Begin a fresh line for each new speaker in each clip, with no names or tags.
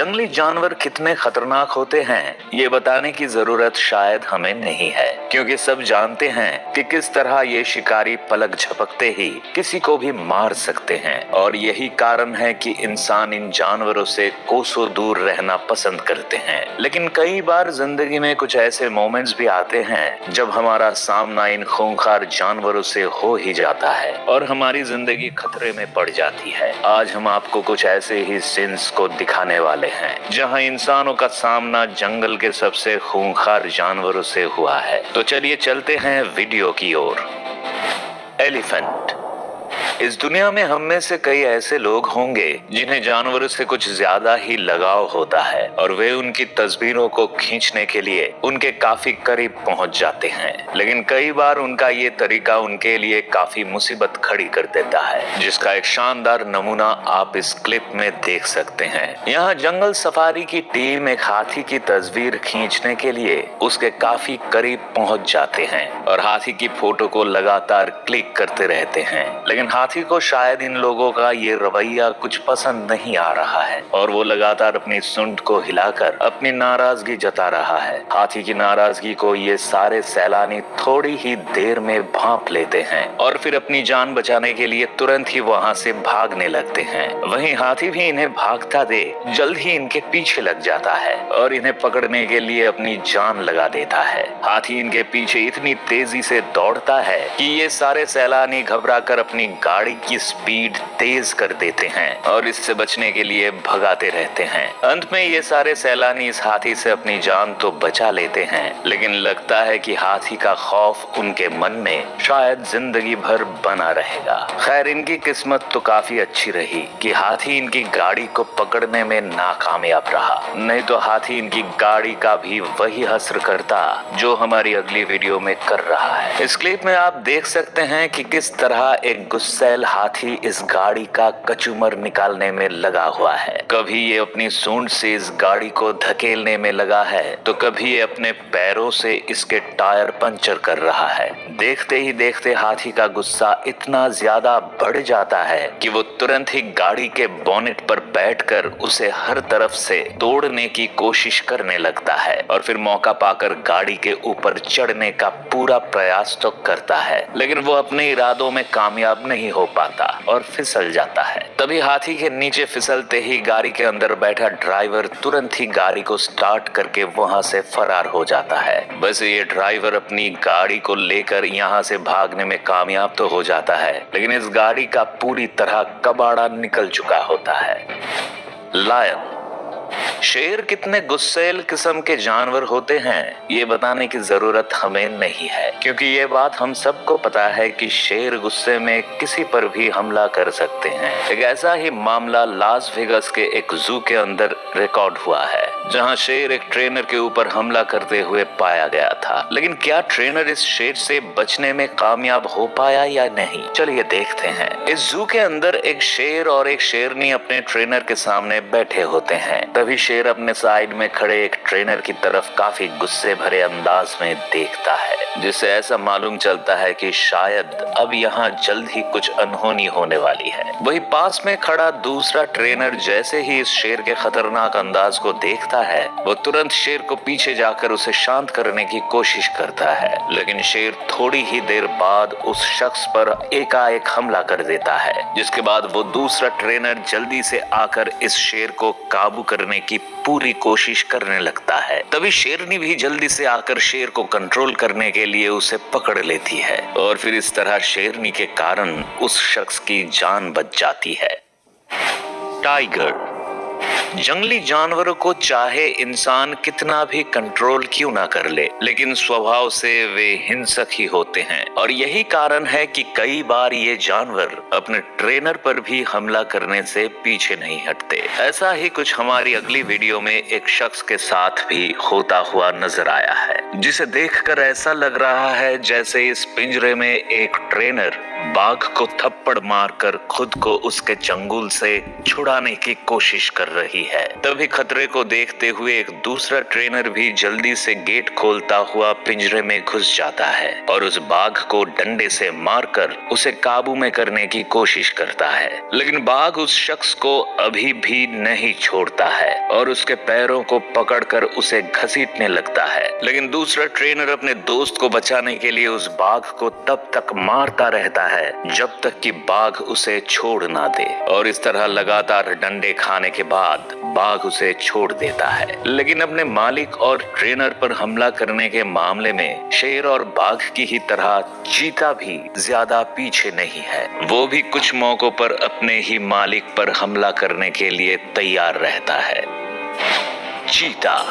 جنگلی جانور کتنے خطرناک ہوتے ہیں، یہ بتانے کی ضرورت شاید ہمیں نہیں ہے۔ کیونکہ سب جانتے ہیں کہ کس طرح یہ شکاری پلک جھپکتے ہی کسی کو بھی مار سکتے ہیں۔ اور یہی کارن ہے کہ انسان ان جانوروں سے کوسو دور رہنا پسند کرتے ہیں۔ لیکن کئی بار زندگی میں کچھ ایسے مومنٹس بھی آتے ہیں جب ہمارا سامنا ان خونخار جانوروں سے ہو ہی جاتا ہے اور ہماری زندگی خطرے میں پڑ جاتی ہے۔ آج ہم آپ کو کچھ ایسے ہی سینس کو دکھانے والے ہیں۔ جہاں انسانوں کا سامنا جنگل کے سب سے خونخار جانوروں سے ہوا ہے۔ تو چلیے چلتے ہیں ویڈیو کی اور۔ ایلیفنٹ۔ اس دنیا میں ہم میں سے کئی ایسے لوگ ہوں گے جنہیں جانوروں سے کچھ زیادہ ہی لگاؤ ہوتا ہے اور وہ ان کی تصویروں کو کھینچنے کے لیے ان کے کافی قریب پہنچ جاتے ہیں۔ لیکن کئی بار ان کا یہ طریقہ ان کے لیے کافی مصیبت کھڑی کر دیتا ہے، جس کا ایک شاندار نمونہ آپ اس کلپ میں دیکھ سکتے ہیں۔ یہاں جنگل سفاری کی ٹیم ایک ہاتھی کی تصویر کھینچنے کے لیے اس کے کافی قریب پہنچ جاتے ہیں اور ہاتھی کی فوٹو کو لگاتار کلک کرتے رہتے ہیں۔ لیکن ہاتھی ساتھی کو شاید ان لوگوں کا یہ رویہ کچھ پسند نہیں آ رہا ہے۔ اور وہ لگاتار اپنی سنڈ کو ہلا کر اپنی ناراضگی جتا رہا ہے۔ ہاتھی کی ناراضگی کو یہ سارے سیلانی تھوڑی ہی دیر میں بھانپ لیتے ہیں اور پھر اپنی جان بچانے کے لیے ترنت ہی وہاں سے بھاگنے لگتے ہیں۔ وہیں ہاتھی بھی انہیں بھاگتا دے، جلد ہی ان کے پیچھے لگ جاتا ہے اور انہیں پکڑنے کے لیے اپنی جان لگا دیتا ہے۔ ہاتھی ان کے پیچھے اتنی تیزی سے دوڑتا ہے کہ یہ سارے سیلانی گھبرا کر اپنی گا گاڑی کی سپیڈ تیز کر دیتے ہیں اور اس سے بچنے کے لیے بھگاتے رہتے ہیں۔ انت میں یہ سارے سیلانی اس ہاتھی سے اپنی جان تو بچا لیتے ہیں، لیکن لگتا ہے کہ ہاتھی کا خوف ان کے من میں شاید زندگی بھر بنا رہے گا۔ خیر، ان کی قسمت تو کافی اچھی رہی کہ ہاتھی ان کی گاڑی کو پکڑنے میں ناکامیاب رہا۔ نہیں تو ہاتھی ان کی گاڑی کا بھی وہی حسر کرتا جو ہماری اگلی ویڈیو میں کر رہا ہے۔ اس کلپ میں آپ دیکھ سکتے ہیں کہ کس طرح ایک غصہ سیل ہاتھی اس گاڑی کا کچومر نکالنے میں لگا ہوا ہے۔ کبھی یہ اپنی سونڈ سے اس گاڑی کو دھکیلنے میں لگا ہے، تو کبھی یہ اپنے پیروں سے اس کے ٹائر پنچر کر رہا ہے۔ دیکھتے ہی دیکھتے ہاتھی کا غصہ اتنا زیادہ بڑھ جاتا ہے کہ وہ ترنت ہی گاڑی کے بونٹ پر بیٹھ کر اسے ہر طرف سے توڑنے کی کوشش کرنے لگتا ہے۔ اور پھر موقع پا کر گاڑی کے اوپر چڑھنے کا پورا پریاس تو کرتا ہے، لیکن وہ اپنے ارادوں میں کامیاب نہیں نہیں ہو پاتا اور پھسل جاتا ہے۔ تبھی ہاتھی کے نیچے پھسلتے ہی گاڑی کے اندر بیٹھا ڈرائیور ترنت ہی گاڑی کو سٹارٹ کر کے وہاں سے فرار ہو جاتا ہے۔ بس یہ ڈرائیور اپنی گاڑی کو لے کر یہاں سے بھاگنے میں کامیاب تو ہو جاتا ہے، لیکن اس گاڑی کا پوری طرح کباڑا نکل چکا ہوتا ہے۔ لائن شیر کتنے گسیل قسم کے جانور ہوتے ہیں، یہ بتانے کی ضرورت ہمیں نہیں ہے۔ کیونکہ یہ بات ہم سب کو پتا ہے کہ شیر گسے میں کسی پر بھی حملہ کر سکتے ہیں۔ ایک ایسا ہی معاملہ لاس ویگس کے ایک زو کے اندر ریکارڈ ہوا ہے، جہاں شیر ایک ٹرینر کے اوپر حملہ کرتے ہوئے پایا گیا تھا۔ لیکن کیا ٹرینر اس شیر سے بچنے میں کامیاب ہو پایا یا نہیں؟ چلیے دیکھتے ہیں۔ اس زو کے اندر ایک شیر اور ایک شیرنی اپنے ٹرینر کے سامنے بیٹھے ہوتے ہیں۔ تبھی ہی شیر اپنے سائیڈ میں کھڑے ایک ٹرینر کی طرف کافی غصے بھرے انداز میں دیکھتا ہے۔ جس سے ایسا معلوم چلتا ہے کہ شاید اب یہاں جلد ہی کچھ انہونی ہونے والی ہے۔ وہی پاس میں کھڑا دوسرا ٹرینر جیسے ہی اس شیر کے خطرناک انداز کو دیکھتا ہے، وہ ترنت شیر کو پیچھے جا کر اسے شانت کرنے کی کوشش کرتا ہے۔ لیکن شیر تھوڑی ہی دیر بعد اس شخص پر ایک ایک حملہ کر دیتا ہے، جس کے بعد وہ دوسرا ٹرینر جلدی سے آ کر اس شیر کو کابو کرنے کی پوری کوشش کرنے لگتا ہے۔ تبھی شیرنی بھی جلدی سے آ کر شیر کو کنٹرول کرنے کے کے لیے اسے پکڑ لیتی ہے اور پھر اس طرح شیرنی کے کارن اس شخص کی جان بچ جاتی ہے۔ ٹائیگر جنگلی جانوروں کو چاہے انسان کتنا بھی کنٹرول کیوں نہ کر لے، لیکن سوبھاؤ سے وہ ہنسک ہی ہوتے ہیں۔ اور یہی کارن ہے کہ کئی بار یہ جانور اپنے ٹرینر پر بھی حملہ کرنے سے پیچھے نہیں ہٹتے۔ ایسا ہی کچھ ہماری اگلی ویڈیو میں ایک شخص کے ساتھ بھی ہوتا ہوا نظر آیا ہے، جسے دیکھ کر ایسا لگ رہا ہے جیسے اس پنجرے میں ایک ٹرینر باغ کو تھپڑ مار کر خود کو اس کے چنگل سے چھڑانے کی کوشش کر رہی رہی ہے۔ تبھی خطرے کو دیکھتے ہوئے ایک دوسرا ٹرینر بھی جلدی سے گیٹ کھولتا ہوا پنجرے میں گھس جاتا ہے اور اس باغ کو ڈنڈے سے مار کر اسے قابو میں کرنے کی کوشش کرتا ہے۔ لیکن باغ اس شخص کو ابھی بھی نہیں چھوڑتا ہے اور اس کے پیروں کو پکڑ کر اسے گھسیٹنے لگتا ہے۔ لیکن دوسرا ٹرینر اپنے دوست کو بچانے کے لیے اس باغ کو تب تک مارتا رہتا ہے جب تک کہ باغ اسے چھوڑ نہ دے۔ اور اس طرح لگاتار ڈنڈے کھانے کے بعد بعد باغ اسے چھوڑ دیتا ہے۔ لیکن اپنے مالک اور ٹرینر پر حملہ کرنے کے معاملے میں شیر اور باغ کی ہی طرح چیتا بھی زیادہ پیچھے نہیں ہے۔ وہ بھی کچھ موقع پر اپنے ہی مالک پر حملہ کرنے کے لیے تیار رہتا ہے۔ چیتا۔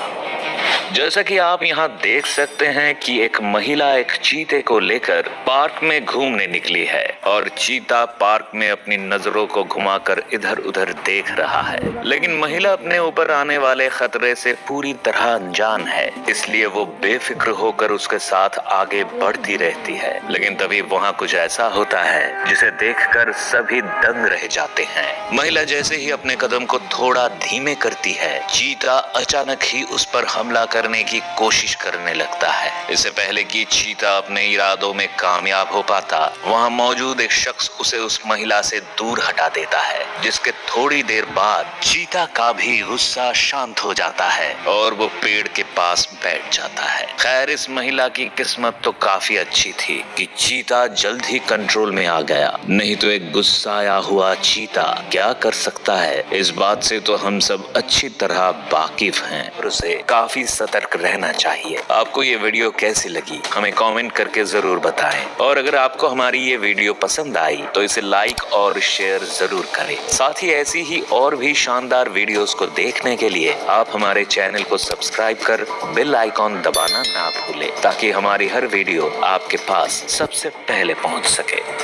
جیسا کہ آپ یہاں دیکھ سکتے ہیں کہ ایک مہیلا ایک چیتے کو لے کر پارک میں گھومنے نکلی ہے اور چیتا پارک میں اپنی نظروں کو گھما کر ادھر ادھر دیکھ رہا ہے۔ لیکن مہیلا اپنے اوپر آنے والے خطرے سے پوری طرح انجان ہے۔ اس لیے وہ بے فکر ہو کر اس کے ساتھ آگے بڑھتی رہتی ہے۔ لیکن تبھی وہاں کچھ ایسا ہوتا ہے جسے دیکھ کر سبھی دنگ رہ جاتے ہیں۔ مہیلا جیسے ہی اپنے قدم کو تھوڑا دھیمے کرتی ہے، چیتا اچانک ہی اس پر حملہ حملہ کرنے کی کوشش کرنے لگتا ہے۔ اس سے پہلے کی چیتا اپنے ارادوں میں کامیاب ہو پاتا، وہاں موجود ایک شخص اسے اس مہیلا سے دور ہٹا دیتا ہے، جس کے تھوڑی دیر بعد چیتا کا بھی غصہ شانت ہو جاتا ہے اور وہ پیڑ کے پاس بیٹھ جاتا ہے۔ خیر، اس مہیلا کی قسمت تو کافی اچھی تھی کہ چیتا جلد ہی کنٹرول میں آ گیا۔ نہیں تو ایک غصہ آیا ہوا چیتا کیا کر سکتا ہے؟ اس بات سے تو ہم سب اچھی طرح واقف ہیں اور اسے کافی کافی سترک رہنا چاہیے۔ آپ کو یہ ویڈیو کیسی لگی؟ ہمیں کامنٹ کر کے ضرور بتائیں۔ اور اگر آپ کو ہماری یہ ویڈیو پسند آئی تو اسے لائک اور شیئر ضرور کریں۔ ساتھ ہی ایسی ہی اور بھی شاندار ویڈیوز کو دیکھنے کے لیے آپ ہمارے چینل کو سبسکرائب کر بل آئیکن دبانا نہ بھولیں تاکہ ہماری ہر ویڈیو آپ کے پاس سب سے پہلے پہنچ سکے۔